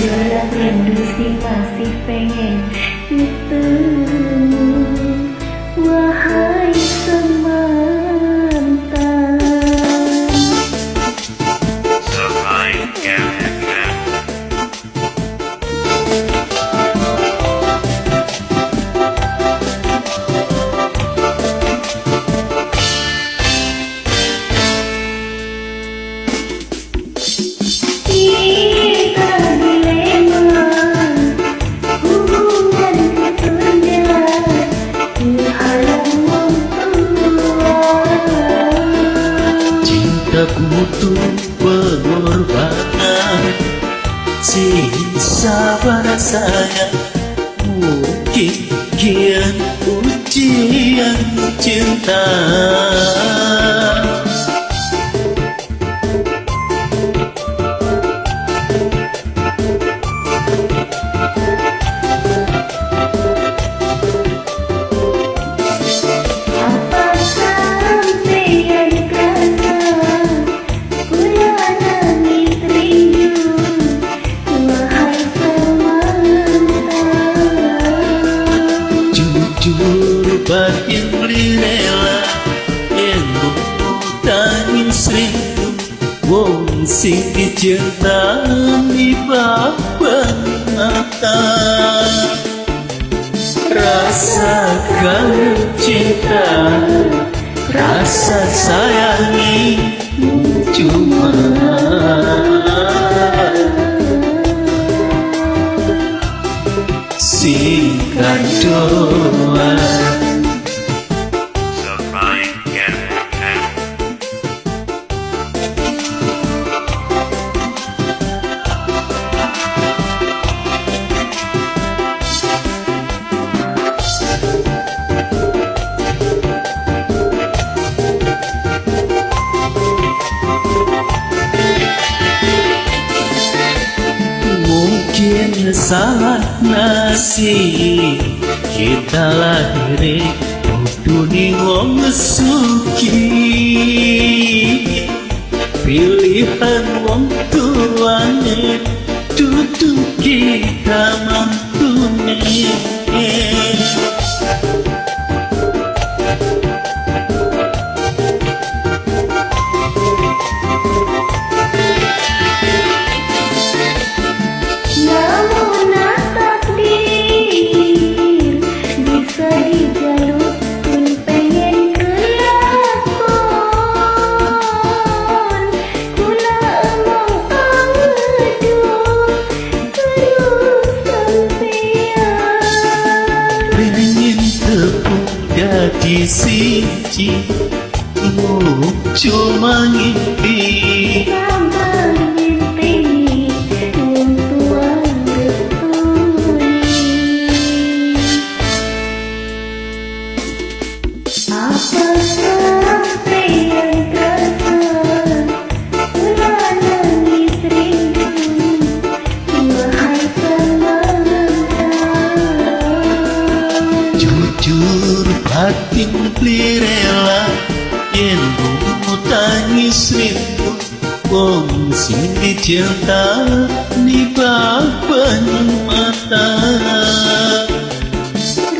Rindu sih masih pengen Cintaku tuh pengorbanan. Sisa sayang Mungkin kian ujian cinta Wong sing dicinta di papan mata Rasakan cinta Rasa sayangi Cuma. Singkat salah nasib Kita lahir Dunia wong suki Pilihan wong tuane Duduk kita mantune te senti no teu mangue Jujur batin rela Yen bumbu tangis rindu Wong sing dicinta di papan mata.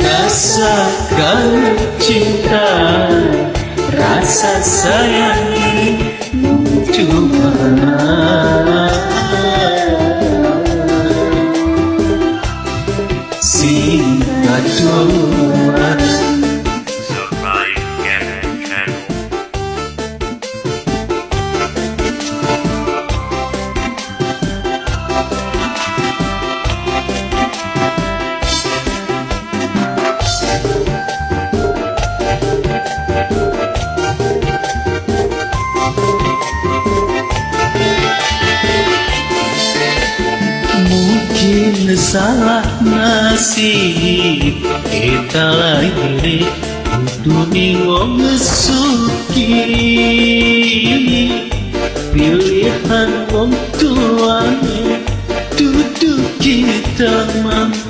Rasakan cinta Rasa sayangi Cuma salah nasib. Kita lahir Dunia wong suki Pilihan wong tuane Duduk kita mampunya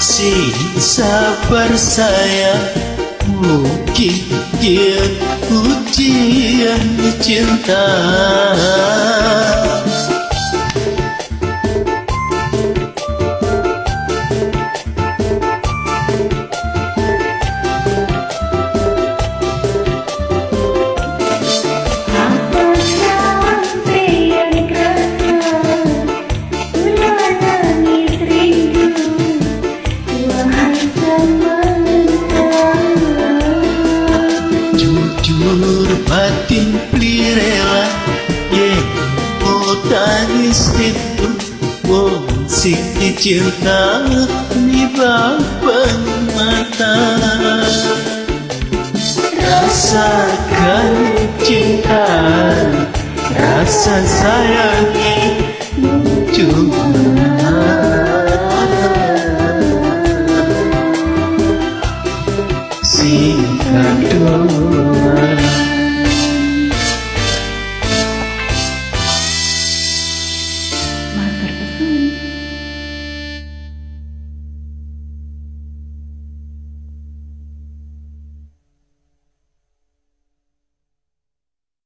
Si sabar saya Mungkin ujian cinta tani sentu Wong sini cinta di bawah mata Rasakan cinta Rasa sayangi Cuma